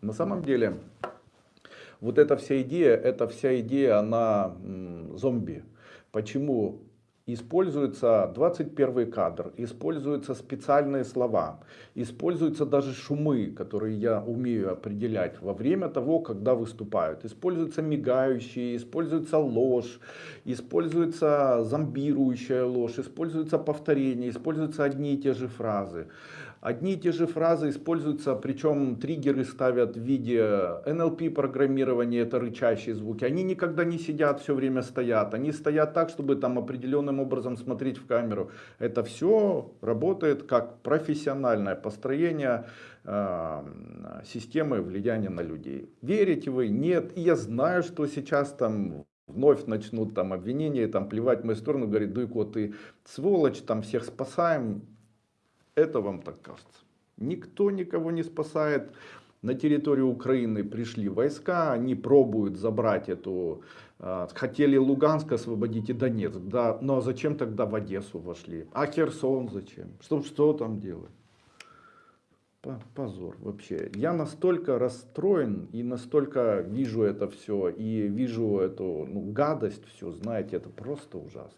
На самом деле, вот эта вся идея, эта вся идея, она зомби. Почему? Используется 21 кадр, используются специальные слова, используются даже шумы, которые я умею определять во время того, когда выступают. Используются мигающие, используется ложь, используется зомбирующая ложь, используется повторение, используются одни и те же фразы. Одни и те же фразы используются, причем триггеры ставят в виде NLP программирования, это рычащие звуки. Они никогда не сидят, все время стоят. Они стоят так, чтобы там определенным образом смотреть в камеру. Это все работает как профессиональное построение э, системы влияния на людей. Верите вы? Нет. И я знаю, что сейчас там вновь начнут там обвинения, там плевать в мою сторону, говорит, Дуйко, ты сволочь, там всех спасаем. Это вам так кажется. Никто никого не спасает. На территорию Украины пришли войска, они пробуют забрать эту... а, Хотели Луганск освободить и Донецк, да, но зачем тогда в Одессу вошли? А Херсон зачем? Что, что там делать? По- Позор вообще. Я настолько расстроен и настолько вижу это все, и вижу эту ну, гадость всю, знаете, это просто ужасно.